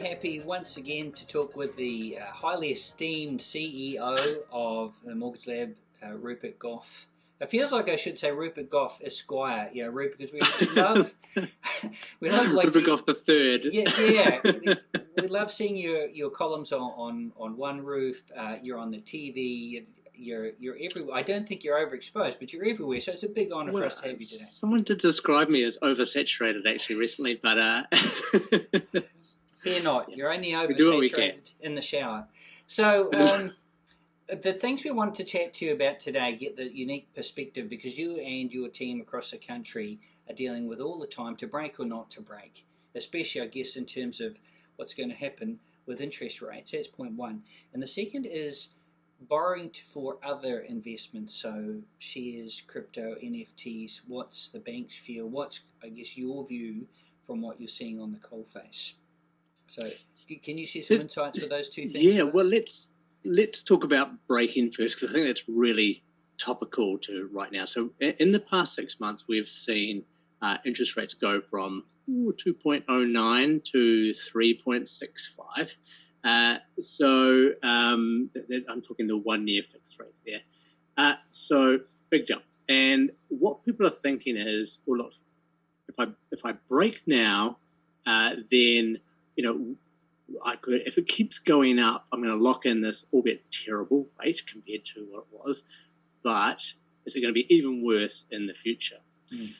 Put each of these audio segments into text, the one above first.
happy once again to talk with the uh, highly esteemed CEO of the Mortgage Lab, uh, Rupert Gough. It feels like I should say Rupert Gough Esquire, you know, Rupert, because we, love, we love like Rupert Gough the third. Yeah, yeah. we, we love seeing your your columns on on, on OneRoof. Uh, you're on the TV. You're you're everywhere. I don't think you're overexposed, but you're everywhere. So it's a big honour well, for us to have you today. Someone did describe me as oversaturated actually recently, but uh... fear not. You're only oversaturated in the shower. So. Um, the things we wanted to chat to you about today get the unique perspective because you and your team across the country are dealing with all the time to break or not to break, especially, I guess, in terms of what's going to happen with interest rates. That's point one. And the second is borrowing for other investments, so shares, crypto, NFTs. What's the banks feel? What's, I guess, your view from what you're seeing on the coalface? So, can you share some insights with those two things? Yeah, well, let's let's talk about break-in first because I think that's really topical to right now. So in the past six months, we've seen uh, interest rates go from 2.09 to 3.65. Uh, so um, I'm talking the one-year fixed rate there. Uh, so big jump. And what people are thinking is, well, look, if I if I break now, uh, then you know I could, if it keeps going up, I'm going to lock in this, albeit terrible rate compared to what it was, but is it going to be even worse in the future? Mm.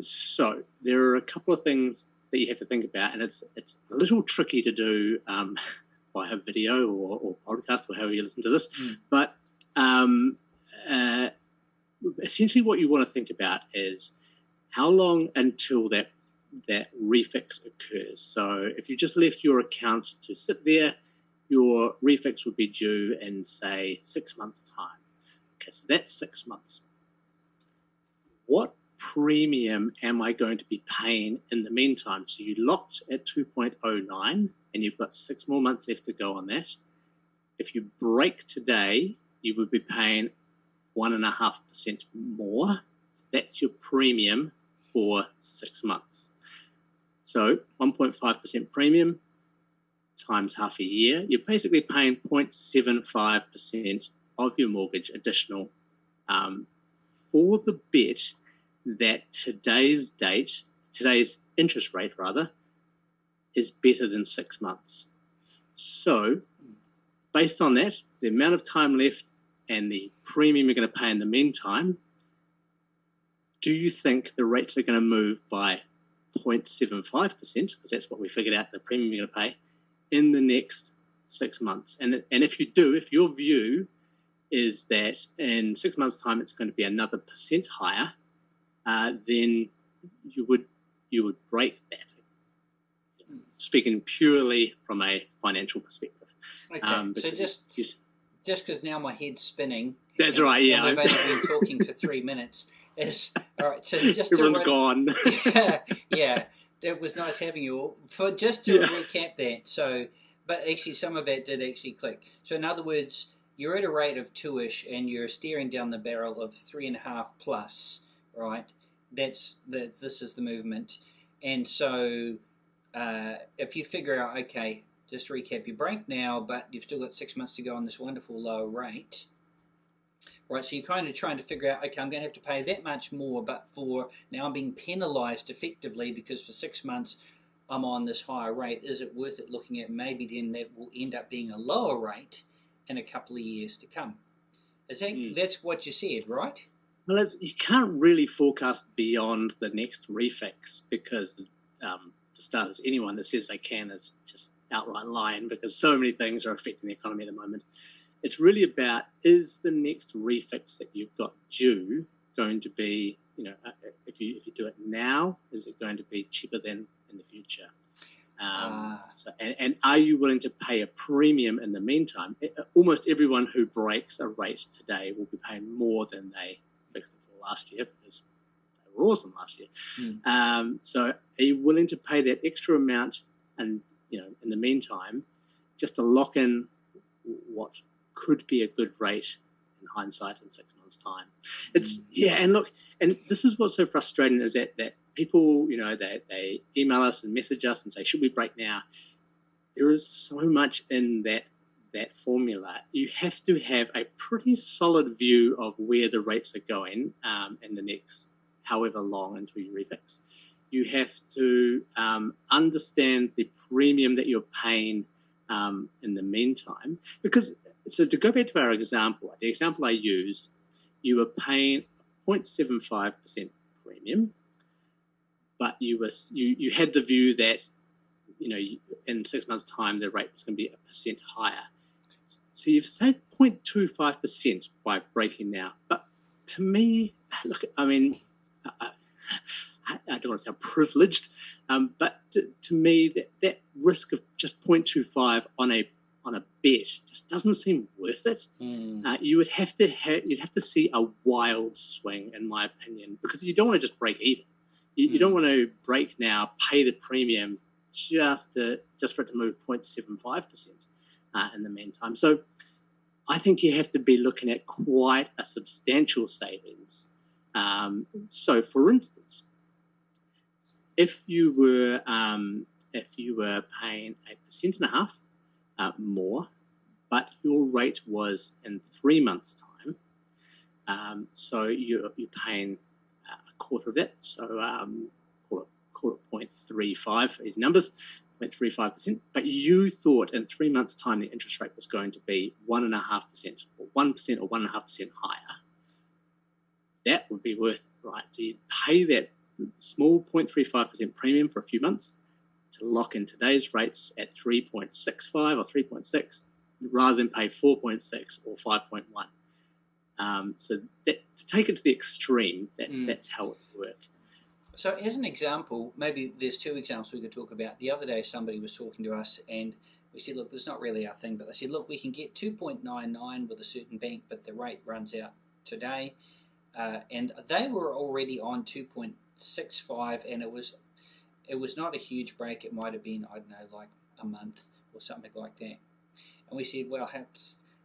So there are a couple of things that you have to think about, and it's it's a little tricky to do um, via video or, or podcast or however you listen to this, mm. but um, uh, essentially what you want to think about is how long until that that refix occurs. So if you just left your account to sit there, your refix would be due in, say, six months' time. Okay, so that's six months. What premium am I going to be paying in the meantime? So you locked at 2.09 and you've got six more months left to go on that. If you break today, you would be paying 1.5% more. So that's your premium for six months. So 1.5% premium times half a year, you're basically paying 0.75% of your mortgage additional um, for the bet that today's date, today's interest rate rather, is better than six months. So, based on that, the amount of time left and the premium you're going to pay in the meantime, do you think the rates are going to move by 0.75%, because that's what we figured out the premium you're going to pay, in the next six months. And, and if you do, if your view is that in six months' time it's going to be another percent higher, uh, then you would you would break that. Speaking purely from a financial perspective. Okay, um, so just just because now my head's spinning. That's right. Yeah, I've only been talking for three minutes. Is all right. So just everyone's gone. yeah, yeah. It was nice having you all. For just to yeah. recap that. So, but actually, some of that did actually click. So, in other words, you're at a rate of two-ish, and you're steering down the barrel of three and a half plus, right? That's the. This is the movement, and so uh, if you figure out, okay, just recap, you break now, but you've still got six months to go on this wonderful low rate right? So you're kind of trying to figure out, okay, I'm going to have to pay that much more, but for now I'm being penalized effectively because for six months I'm on this higher rate. Is it worth it looking at maybe then that will end up being a lower rate in a couple of years to come? Is that mm. that's what you said, right? Well, you can't really forecast beyond the next refix because, um, for starters, anyone that says they can is just outright lying because so many things are affecting the economy at the moment. It's really about is the next refix that you've got due going to be, you know, uh, if you if you do it now, is it going to be cheaper than in the future? Um, ah. so, and, and, are you willing to pay a premium in the meantime? It, uh, almost everyone who breaks a rate today will be paying more than they fixed it for last year because they were awesome last year. Mm. Um, so, are you willing to pay that extra amount and you know in the meantime just to lock in what could be a good rate in hindsight in six months' time. It's yeah, and look, and this is what's so frustrating is that that people, you know, they, they email us and message us and say, should we break now? there is so much in that that formula. You have to have a pretty solid view of where the rates are going um, in the next however long until you refix. You have to um, understand the premium that you're paying um, in the meantime. Because, so to go back to our example, the example I use, you were paying 0.75% premium, but you were you, you had the view that you know in six months' time the rate was going to be a percent higher. So you've saved 0.25% by breaking now. But to me, look, I mean, I, I don't want to sound privileged, um, but to, to, me, that, that risk of just 0.25 on a on a bet just doesn't seem worth it. Mm. Uh, you would have to ha- you'd have to see a wild swing, in my opinion, because you don't want to just break even. You, mm. you don't want to break now, pay the premium just to, just for it to move 0.75 percent uh, in the meantime. So I think you have to be looking at quite a substantial savings. Um, so, for instance, if you were um, if you were paying a percent and a half uh, more, but your rate was in three months' time, um, so you're, you're paying a quarter of it, so um, call it, call it 0.35 for these numbers, 0.35%, but you thought in three months' time the interest rate was going to be 1.5% or 1% or 1.5% higher, that would be worth right? So you pay that small 0.35% premium for a few months to lock in today's rates at 3.65 or 3.6 rather than pay 4.6 or 5.1. Um, so that, to take it to the extreme, that's, mm. that's how it worked. So, as an example, maybe there's two examples we could talk about. The other day, somebody was talking to us, and we said, "Look, that's not really our thing." But they said, "Look, we can get 2.99 with a certain bank, but the rate runs out today." Uh, and they were already on 2.65, and it was it was not a huge break. It might have been I don't know, like a month or something like that. And we said, "Well,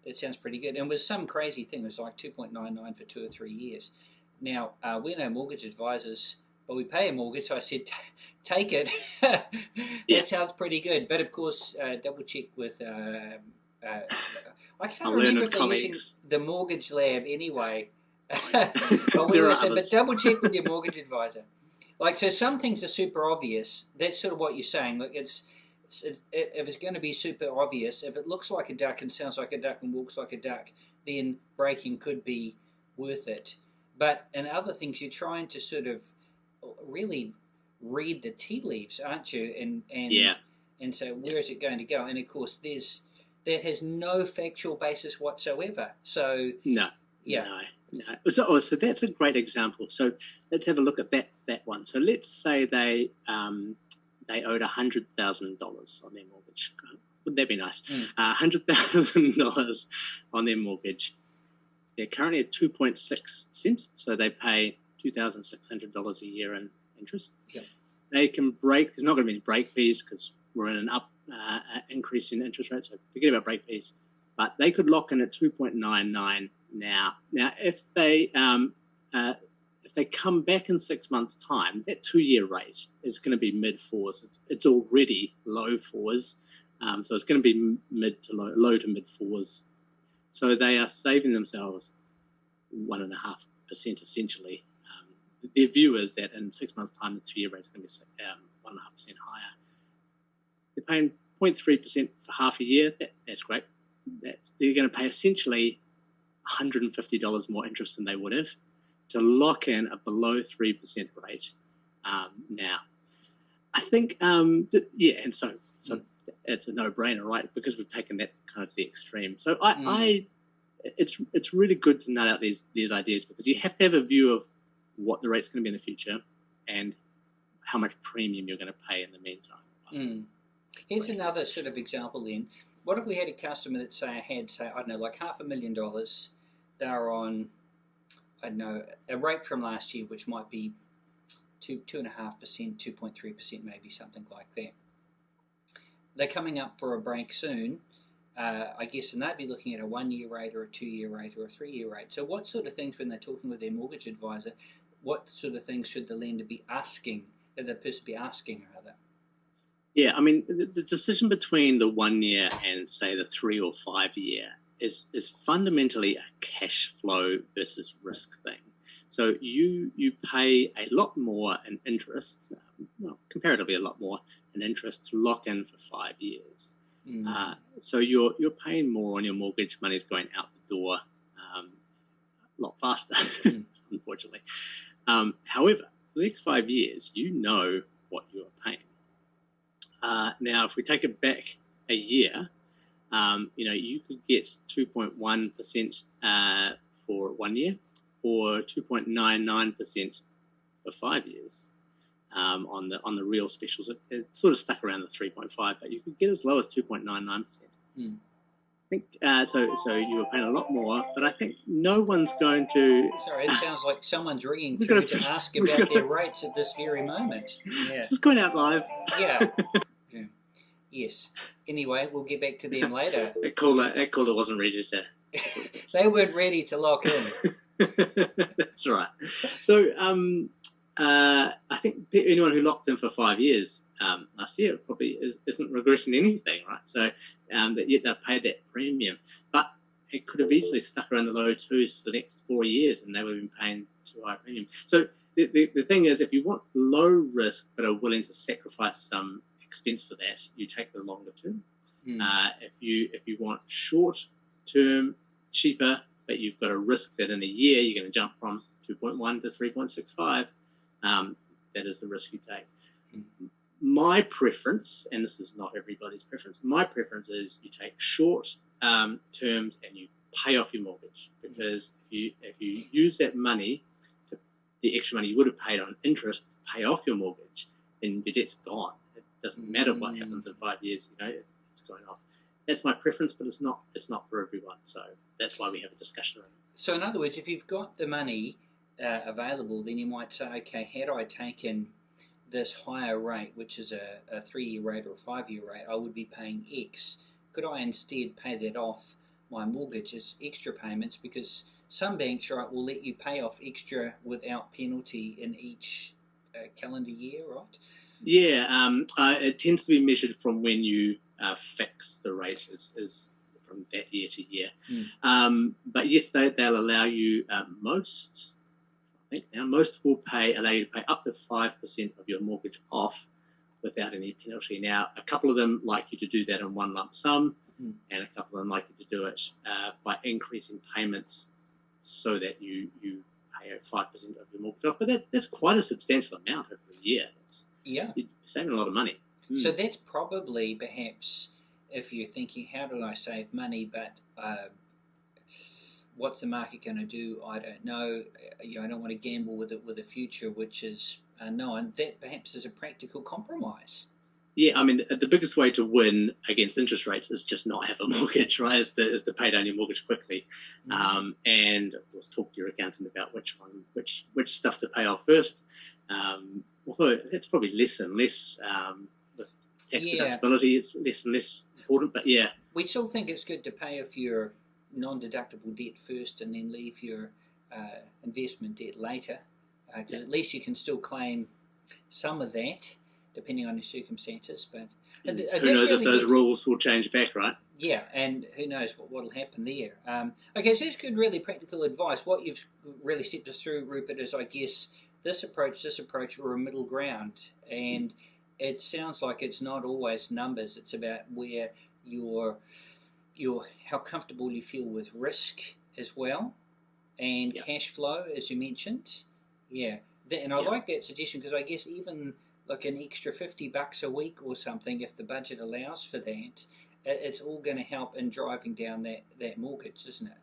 that sounds pretty good." And it was some crazy thing. It was like 2.99 for two or three years. Now, uh, we're no mortgage advisors but we pay a mortgage. So I said, take it. that yeah. sounds pretty good. But of course, uh, double check with. Uh, uh, I can't I'll remember if they're using the mortgage lab anyway. but, we were saying, but double check with your mortgage advisor. Like so, some things are super obvious. That's sort of what you're saying. Like it's, it's it, if it's going to be super obvious, if it looks like a duck and sounds like a duck and walks like a duck, then breaking could be worth it. But in other things, you're trying to sort of really read the tea leaves, aren't you? And and yeah. and so where is it going to go? And of course, there's that has no factual basis whatsoever. So no, yeah. No. No. So, oh, so that's a great example. So let's have a look at that that one. So let's say they um, they owed hundred thousand dollars on their mortgage. Wouldn't that be nice? Mm. Uh, hundred thousand dollars on their mortgage. They're currently at two point six percent, so they pay $2,600 a year in interest. Yep. They can break, there's not going to be any break fees because we're in an up uh, increase in interest rates, so forget about break fees. But they could lock in at 2.99 now. Now, if they um, uh, if they come back in six months' time, that two-year rate is going to be mid fours. It's, it's already low fours, um, so it's going to be mid to low, low to mid fours. So they are saving themselves one and a half percent essentially their view is that in six months' time, the two-year rate is going to be um, one and a half percent higher. They're paying 0.3 percent for half a year. That, that's great. That's, they're going to pay essentially $150 more interest than they would have to lock in a below three percent rate um, now. I think, um, th- yeah, and so so mm. it's a no-brainer, right? Because we've taken that kind of to the extreme. So I, mm. I it's it's really good to nut out these these ideas because you have to have a view of what the rate's going to be in the future and how much premium you're going to pay in the meantime. Mm. Here's another sort of example then. What if we had a customer that say had say I don't know like half a million dollars, they're on I don't know a rate from last year which might be two two and a half percent, two point three percent, maybe something like that. They're coming up for a break soon. Uh, I guess, and they'd be looking at a one-year rate or a two-year rate or a three-year rate. So, what sort of things when they're talking with their mortgage advisor what sort of things should the lender be asking, uh, the person be asking rather? Yeah, I mean, the, the decision between the one year and say the three or five year is is fundamentally a cash flow versus risk thing. So you you pay a lot more in interest, well, comparatively a lot more in interest to lock in for five years. Mm. Uh, so you're you're paying more on your mortgage. Money's going out the door um, a lot faster, mm. unfortunately. Um, however, for the next five years, you know what you are paying. Uh, now, if we take it back a year, um, you know you could get 2.1 percent uh, for one year, or 2.99 percent for five years um, on the on the real specials. It, it, sort of stuck around the 3.5, but you could get as low as 2.99 percent. Mm. I think uh, so. So you were paying a lot more, but I think no one's going to. Sorry, it sounds like someone's ringing through to ask about their rates at this very moment. Yeah, just going out live. Yeah. Yes. Anyway, we'll get back to them later. that caller, that caller wasn't ready to. they weren't ready to lock in. That's right. So, um, uh, I think anyone who locked in for five years um, last year probably is, not regretting anything, right? So um, that yet they've paid that premium, but it could have easily stuck around the low twos for the next four years, and they would have been paying too high premium. So the, the, the thing is, if you want low risk but are willing to sacrifice some expense for that, you take the longer term. Mm. Uh, if you if you want short term, cheaper, but you've got a risk that in a year you're going to jump from 2.1 to 3.65 um, that is the risk you take. Mm-hmm. My preference, and this is not everybody's preference, my preference is you take short um, terms and you pay off your mortgage because if you if you use that money, to, the extra money you would have paid on interest to pay off your mortgage, then your debt's gone. Doesn't matter what mm-hmm. happens in five years, you know, it's going off. That's my preference, but it's not it's not for everyone. So that's why we have a discussion around it. So in other words, if you've got the money uh, available, then you might say, okay, had I taken this higher rate, which is a, a three year rate or a five year rate, I would be paying X. Could I instead pay that off my mortgage as extra payments? Because some banks right, will let you pay off extra without penalty in each uh, calendar year, right? Yeah, um, uh, it tends to be measured from when you uh, fix the rate, is, is from that year to year. Mm. Um, but yes, they, they'll allow you uh, most think now most will pay allow you to pay up to five percent of your mortgage off without any penalty. Now, a couple of them like you to do that in one lump sum, mm. and a couple of them like you to do it uh, by increasing payments so that you you pay five percent of your mortgage off. But that, that's quite a substantial amount over a year. Yeah, you're saving a lot of money. Mm. So that's probably perhaps if you're thinking, how do I save money, but uh, what's the market going to do? I don't know. You know, I don't want to gamble with it with a future which is unknown. That perhaps is a practical compromise. Yeah, I mean, the biggest way to win against interest rates is just not have a mortgage, right? Is to, is to pay down your mortgage quickly, mm-hmm. um, and of course talk to your accountant about which one, which which stuff to pay off first. Um, although it's probably less and less um, with tax yeah. deductibility, it's less and less important. But yeah, we still think it's good to pay off your non-deductible debt first and then leave your uh, investment debt later because uh, yeah. at least you can still claim some of that depending on your circumstances but uh, who knows really if those good. rules will change back right yeah and who knows what will happen there um, okay so that's good really practical advice what you've really stepped us through rupert is i guess this approach this approach or a middle ground and it sounds like it's not always numbers it's about where your your how comfortable you feel with risk as well, and yep. cash flow as you mentioned. Yeah, and I yep. like that suggestion because I guess even like an extra fifty bucks a week or something, if the budget allows for that, it's all going to help in driving down that that mortgage, isn't it?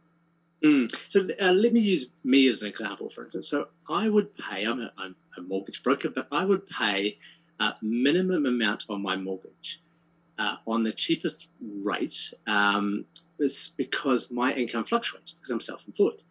Mm. So uh, let me use me as an example, for instance. So I would pay. I'm a, I'm a mortgage broker, but I would pay a minimum amount on my mortgage uh, on the cheapest rate um, because my income fluctuates because I'm self-employed.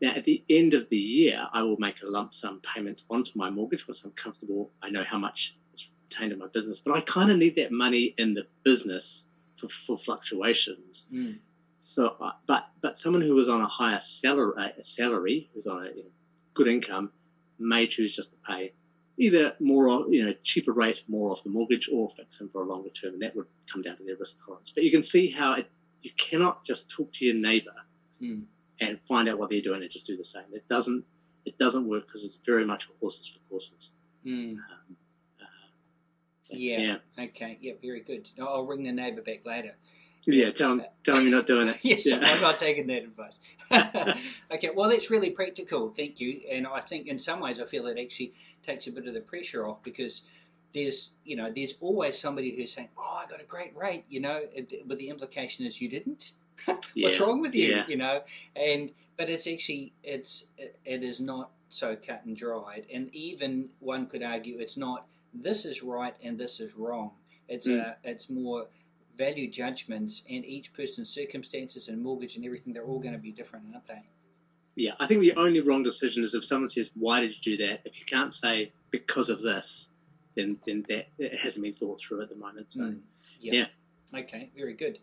Now, at the end of the year, I will make a lump sum payment onto my mortgage once I'm comfortable. I know how much is retained in my business, but I kind of need that money in the business for, for fluctuations. Mm. So, uh, but but someone who was on a higher salary, a salary who's on a you know, good income, may choose just to pay either more, you know, cheaper rate, more off the mortgage, or fix them for a longer term, and that would come down to their risk tolerance. But you can see how it, you cannot just talk to your neighbour Mm. and find out what they're doing and just do the same. It doesn't it doesn't work because it's very much horses for courses. Mm. Um, uh, Yeah. Okay. Yeah. Very good. I'll ring the neighbour back later. Yeah. Tell them, tell them you're not doing it. yes, yeah. I'm not taking that advice. okay, well, that's really practical. Thank you. And I think in some ways, I feel it actually takes a bit of the pressure off because there's, you know, there's always somebody who's saying, "Oh, I got a great rate," you know, but the implication is you didn't. What's Yeah, wrong with you? yeah. You know, and but it's actually it's it, it is not so cut and dried, and even one could argue it's not. This is right and this is wrong. It's Mm. a it's more value judgments and each person's circumstances and mortgage and everything they're all going to be different aren't they Yeah, I think the only wrong decision is if someone says, "Why did you do that?" If you can't say because of this, then then that it hasn't been thought through at the moment. So Mm. yeah. okay very good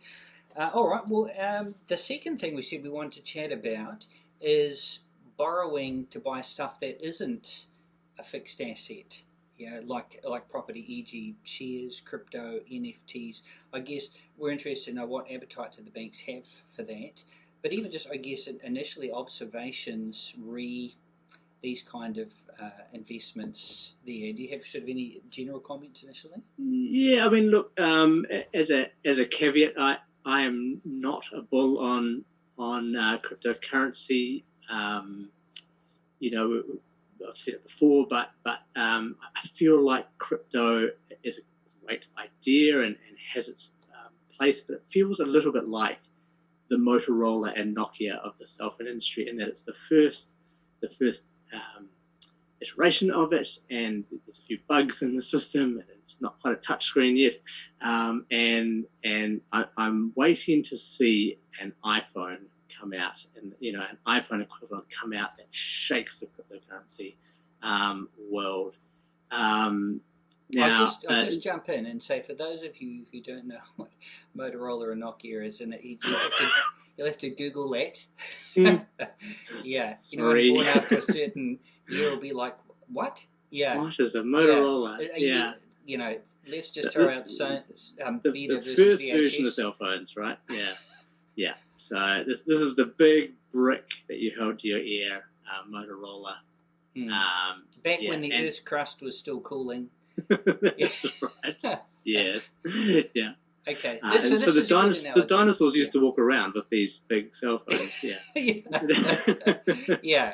uh, all right well um, the second thing we said we wanted to chat about is borrowing to buy stuff that isn't a fixed asset yeah, like like property, e.g., shares, crypto, NFTs. I guess we're interested to know what appetite do the banks have for that. But even just, I guess, initially observations re these kind of uh, investments there. Do you have sort of any general comments initially? yeah, I mean, look, um, as a as a caveat, I I am not a bull on on uh, cryptocurrency. Um, you know, I've said it before, but but um, I feel like crypto is a great idea and, and has its um, place, but it feels a little bit like the Motorola and Nokia of the cell phone industry in that it's the first the first um, iteration of it, and there's a few bugs in the system, and it's not quite a touchscreen yet. Um, and and I, I'm waiting to see an iPhone come out, and you know, an iPhone equivalent come out that shakes the cryptocurrency um, world. Um, now, I'll just, I'll uh, just jump in and say for those of you who don't know what Motorola or Nokia is, and you have to, you'll have to Google that. Mm. yeah, you know, after a certain year, will be like, what? Yeah, what is a Motorola? Uh, Yeah. You, you know, let's just throw out so, um, the, the first VHS. version of cell phones, right? Yeah, yeah. So this this is the big brick that you held to your ear, uh, Motorola. Hmm. Um, Back yeah, when the and- Earth's crust was still cooling. that's right. Yes. Yeah. Okay, Uh, so so the, is a good dinos- the dinosaurs used to walk around with these big cell phones. Yeah. yeah. yeah.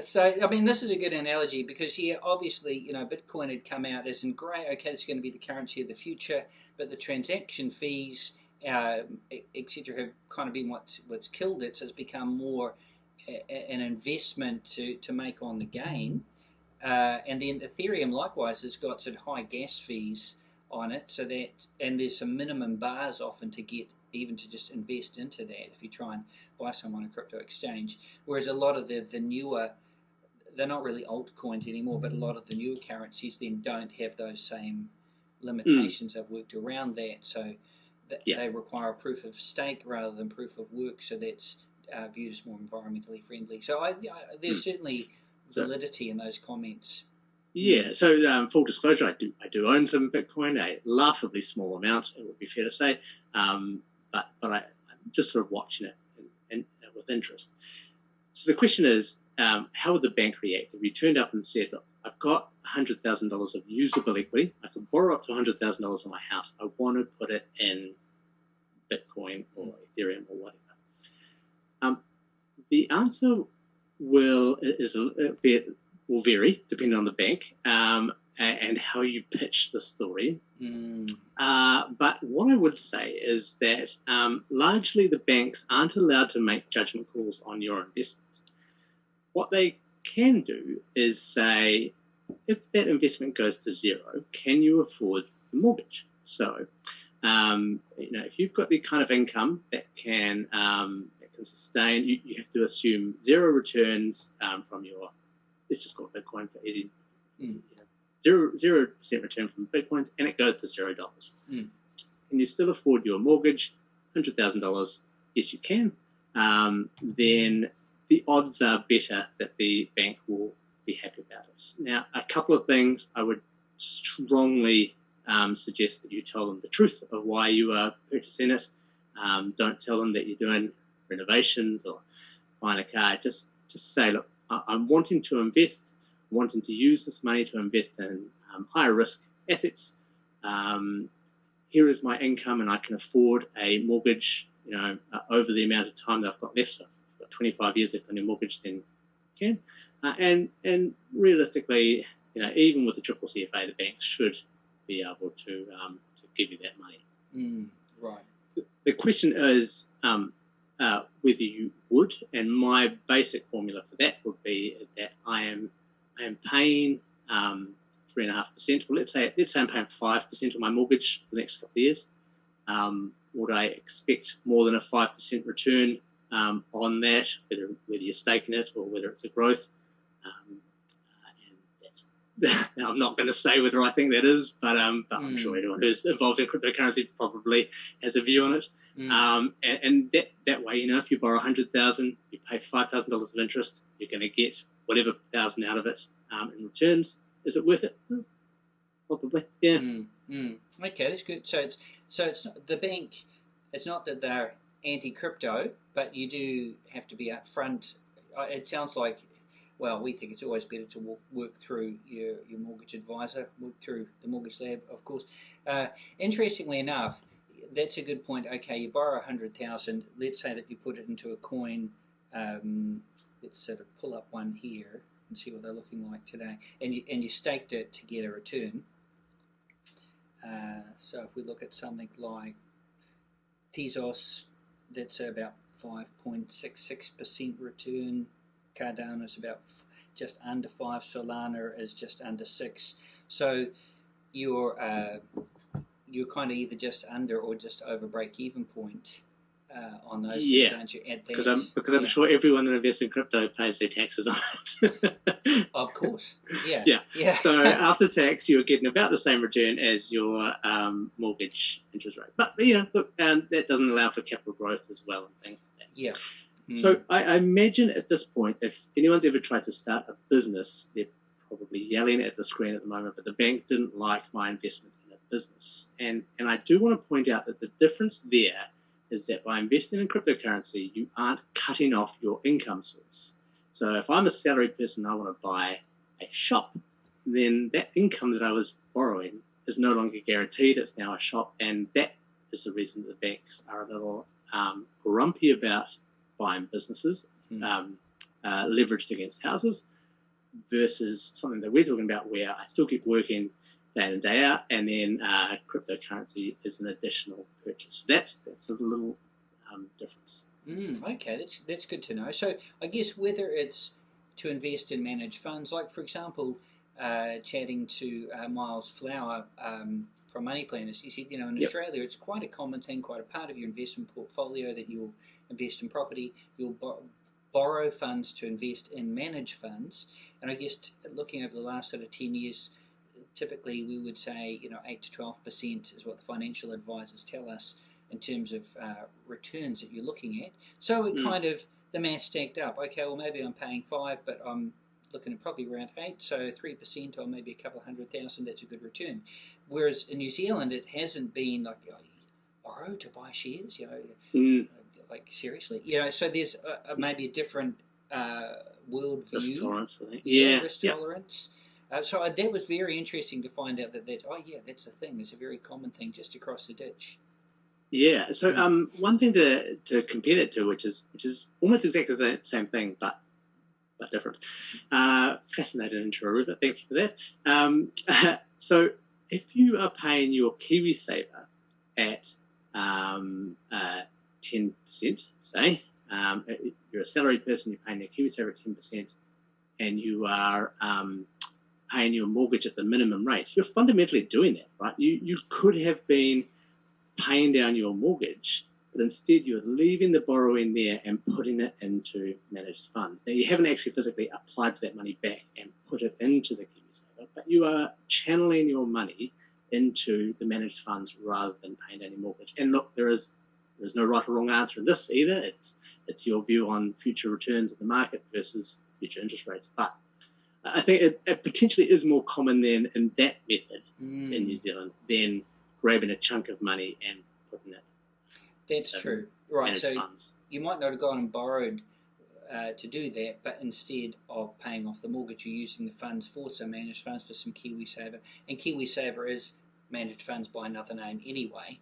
So, I mean, this is a good analogy because, yeah, obviously, you know, Bitcoin had come out as in great, okay, it's going to be the currency of the future, but the transaction fees, uh, etc., have kind of been what's, what's killed it. So it's become more a, a- an investment to, to make on the gain. Uh, and then Ethereum likewise has got sort of high gas fees on it, so that and there's some minimum bars often to get even to just invest into that if you try and buy some on a crypto exchange. Whereas a lot of the the newer they're not really altcoins anymore, but a lot of the newer currencies then don't have those same limitations. They've worked around that, so Yeah. they require proof of stake rather than proof of work. So that's uh, viewed as more environmentally friendly. So I, I, there's Hmm. certainly So- validity in those comments. Yeah, so um, full disclosure, I do I do own some Bitcoin, a laughably small amount, it would be fair to say, um, but but I, I'm just sort of watching it and, and, uh, with interest. So the question is, um, how would the bank react if you turned up and said, look, I've got hundred thousand dollars of usable equity, I can borrow up to hundred thousand dollars on my house, I want to put it in Bitcoin or Ethereum or whatever. Um, the answer will is a bit will vary depending on the bank um, and how you pitch the story. Mm, Uh, but what I would say is that um, largely the banks aren't allowed to make judgment calls on your investment. What they can do is say, if that investment goes to zero, can you afford the mortgage? So, um, you know, if you've got the kind of income that can um, that can sustain, you, you have to assume zero returns um, from your. Let's just call it Bitcoin for easy. Mm. You know, zero zero percent return from bitcoins, and it goes to zero dollars. Mm. Can you still afford your mortgage? Hundred thousand dollars? Yes, you can. Um, then the odds are better that the bank will be happy about it. Now, a couple of things I would strongly um, suggest that you tell them the truth of why you are purchasing it. Um, don't tell them that you're doing renovations or buying a car. Just just say, look, I'm wanting to invest, wanting to use this money to invest in um, higher risk assets. Um, here is my income, and I can afford a mortgage. You know, uh, over the amount of time that I've got left. So I've got 25 years left on your mortgage, then can. Uh, and and realistically, you know, even with the triple CFA, the banks should be able to um, to give you that money. Mm, right. The, the question is um, uh, whether you would, and my basic formula for that would be that I am I am paying um, three and a half percent. Well, let's say let's say I'm paying five percent of my mortgage for the next couple of years. Um, would I expect more than a five percent return um, on that, whether whether you're staking it or whether it's a growth? Um, I'm not going to say whether I think that is, but um, but mm. I'm sure hmm. anyone who's involved in cryptocurrency probably has a view on it. Mm. Um, and, and, that that way, you know, if you borrow a hundred thousand, you pay five thousand dollars of interest, you're going to get whatever thousand out of it um, in returns. Is it worth it? Hmm. Probably, yeah. Mm. Okay, that's good. So it's so it's not, the bank. It's not that they're anti-crypto, but you do have to be upfront. Uh, it sounds like well, we think it's always better to walk, work through your, your mortgage advisor, work through the mortgage lab, of course. Uh, interestingly enough, that's a good point. Okay, you borrow a hundred thousand. Let's say that you put it into a coin. Um, let's sort of pull up one here and see what they're looking like today. And you and you staked it to get a return. Uh, so if we look at something like Tezos, that's about 5.66% return Cardano is about just under five. Solana is just under six. So you're uh, you're kind of either just under or just over break even point uh, on those. Yeah, things, because I'm because I'm sure everyone that invests in crypto pays their taxes on it. of course, yeah, yeah, yeah. so after tax, you're getting about the same return as your um, mortgage interest rate. But you know, look, um, that doesn't allow for capital growth as well and things like that. Yeah. So I, I, imagine at this point, if anyone's ever tried to start a business, they're probably yelling at the screen at the moment, but the bank didn't like my investment in a business. And, and I do want to point out that the difference there is that by investing in cryptocurrency, you aren't cutting off your income source. So if I'm a salaried person, I want to buy a shop, then that income that I was borrowing is no longer guaranteed. It's now a shop, and that is the reason that the banks are a little um, grumpy about buying businesses mm. um, uh, leveraged against houses versus something that we're talking about where I still keep working day in and day out, and then uh, cryptocurrency is an additional purchase. That's that's a little um, difference. Mm, okay, that's that's good to know. So I guess whether it's to invest in managed funds, like for example, uh, chatting to uh, Miles Flower um, from Money Planners, he said, you know, in yep. Australia, it's quite a common thing, quite a part of your investment portfolio that you'll invest in property, you'll bo- borrow funds to invest in managed funds. And I guess t- looking over the last sort of 10 years, typically we would say, you know, 8 to 12% is what the financial advisors tell us in terms of uh, returns that you're looking at. So it mm. kind of, the math stacked up. Okay, well, maybe I'm paying 5, but I'm looking at probably around 8, so 3% or maybe a couple of hundred thousand, that's a good return. Whereas in New Zealand, it hasn't been like, oh, borrow to buy shares, you know. Mm like seriously, you know. So there's a, a, maybe a different uh, world view. Risk tolerance, I think. Yeah, risk yep. tolerance. Uh, so uh, that was very interesting to find out that that oh yeah, that's a thing. It's a very common thing just across the ditch. Yeah. So um, one thing to to compare it to, which is which is almost exactly the same thing, but but different. Uh, fascinating intro, Rupert. Thank you for that. Um, so if you are paying your KiwiSaver at um, uh, 10%, say, um, you're a salaried person, you're paying your KiwiSaver at 10%, and you are um, paying your mortgage at the minimum rate, you're fundamentally doing that, right? You, you could have been paying down your mortgage, but instead you're leaving the borrowing there and putting it into managed funds. Now, you haven't actually physically applied that money back and put it into the KiwiSaver, but you are channeling your money into the managed funds rather than paying any mortgage. And look, there is there's no right or wrong answer in this either. It's it's your view on future returns of the market versus future interest rates. But I think it, it, potentially is more common than in that method mm. in New Zealand than grabbing a chunk of money and putting it. That's true, right? So funds. you might not have gone and borrowed uh, to do that, but instead of paying off the mortgage, you're using the funds for some managed funds for some KiwiSaver, and KiwiSaver is managed funds by another name anyway.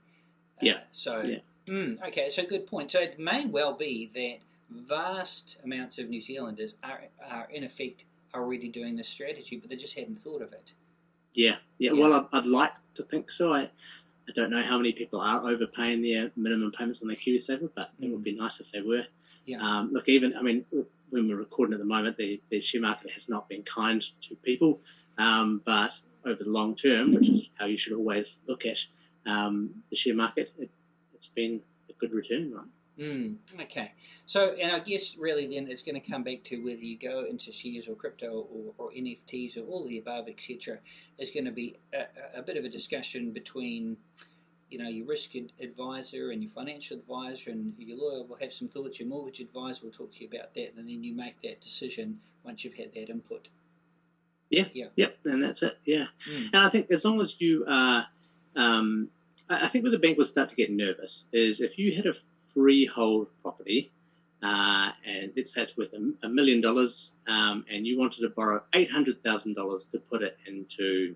Uh, yeah. So, yeah. Mm, okay, so good point. So it may well be that vast amounts of New Zealanders are, are in effect already doing this strategy, but they just hadn't thought of it. Yeah, yeah. yeah. Well, I'd, I'd, like to think so. I, I don't know how many people are overpaying their minimum payments on their KiwiSaver, but mm. it would be nice if they were. Yeah. Um, look, even I mean, when we're recording at the moment, the, the share market has not been kind to people, um, but over the long term, which is how you should always look at um, the share market, it, has been a good return, right? Mm, okay. So, and I guess really then it's going to come back to whether you go into shares or crypto or, or NFTs or all the above, etc. Is going to be a, a, bit of a discussion between, you know, your risk advisor and your financial advisor and your lawyer will have some thoughts. Your mortgage advisor will talk to you about that, and then you make that decision once you've had that input. Yeah. Yeah. Yep. And that's it. Yeah. Mm. And I think as long as you are, um, I think where the bank will start to get nervous is if you had a freehold property, uh, and let's say it's worth a, a million dollars, um, and you wanted to borrow eight hundred thousand dollars to put it into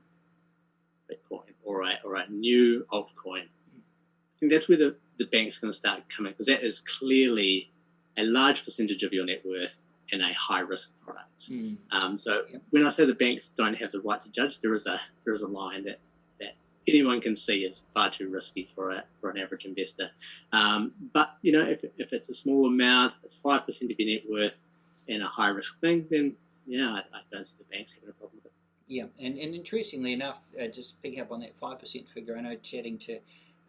Bitcoin or a or a new altcoin. I think that's where the, the bank's going to start coming because that is clearly a large percentage of your net worth in a high risk product. Mm. Um, so yep. when I say the banks don't have the right to judge, there is a there is a line that anyone can see is far too risky for a, for an average investor. Um, but you know, if, if it's a small amount, it's five percent of your net worth in a high risk thing, then yeah, I, I, don't see the banks having a problem with it. Yeah, and, and interestingly enough, uh, just picking up on that five percent figure, I know chatting to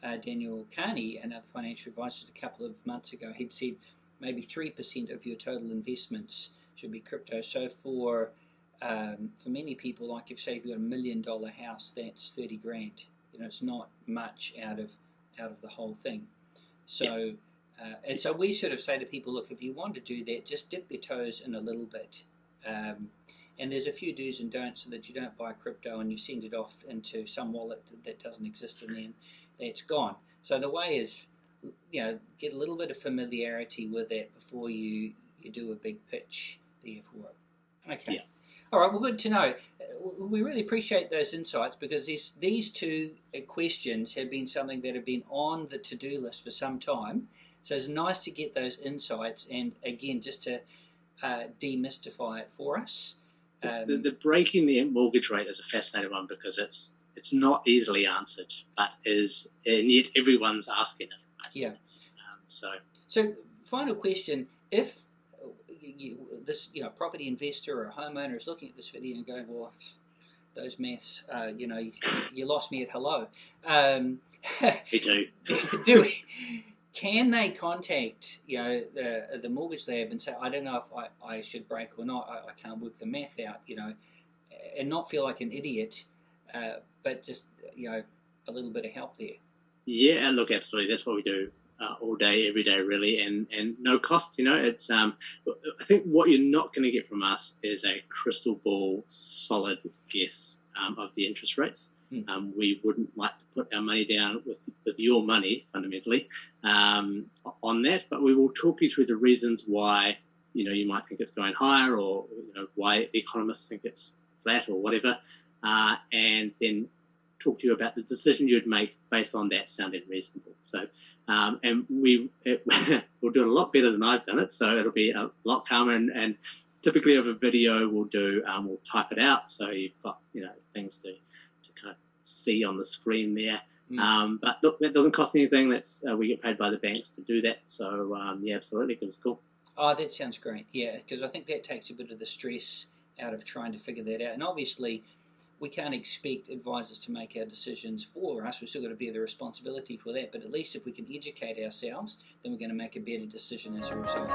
uh, Daniel Carney, another financial advisor, a couple of months ago, he'd said maybe three percent of your total investments should be crypto. So for um, for many people, like if say you've got a million dollar house, that's thirty grand. You know, it's not much out of out of the whole thing. So, yeah. uh, and so we sort of say to people, look, if you want to do that, just dip your toes in a little bit. Um, and there's a few do's and don'ts so that you don't buy crypto and you send it off into some wallet that doesn't exist and then it's gone. So the way is, you know, get a little bit of familiarity with that before you, you do a big pitch there for it. Okay. Yeah. All right, well, good to know. Uh, we really appreciate those insights because these, these two uh, questions have been something that have been on the to do list for some time. So it's nice to get those insights and, again, just to uh, demystify it for us. Um, the, the, breaking the mortgage rate is a fascinating one because it's it's not easily answered, but is and yet everyone's asking it. Yeah. Um, so. So final question: If you, this you know property investor or homeowner is looking at this video and going, well, those maths, uh, you know, you, you, lost me at hello. Um, too. do we, can they contact you know the the mortgage lab and say, I don't know if I, I should break or not. I, I can't work the math out, you know, and not feel like an idiot, uh, but just you know a little bit of help there. Yeah, look, absolutely. That's what we do uh, all day, every day, really, and, and no cost. You know, it's um, I think what you're not going to get from us is a crystal ball, solid guess um, of the interest rates. Mm. Um, we wouldn't like to put our money down with with your money fundamentally um, on that, but we will talk you through the reasons why you know you might think it's going higher, or you know why economists think it's flat or whatever, uh, and then talk to you about the decision you'd make based on that sounded reasonable. So, um, and we it, we'll do it a lot better than I've done it. So it'll be a lot calmer. And, and typically of a video, we'll do um, we'll type it out so you've got you know things to to kind of see on the screen there. Mm. Um, but look, that doesn't cost anything. That's uh, we get paid by the banks to do that. So um, yeah, absolutely, give us a call. Oh, that sounds great. Yeah, because I think that takes a bit of the stress out of trying to figure that out. And obviously, we can't expect advisors to make our decisions for us. We've still got to bear the responsibility for that. But at least if we can educate ourselves, then we're going to make a better decision as a result.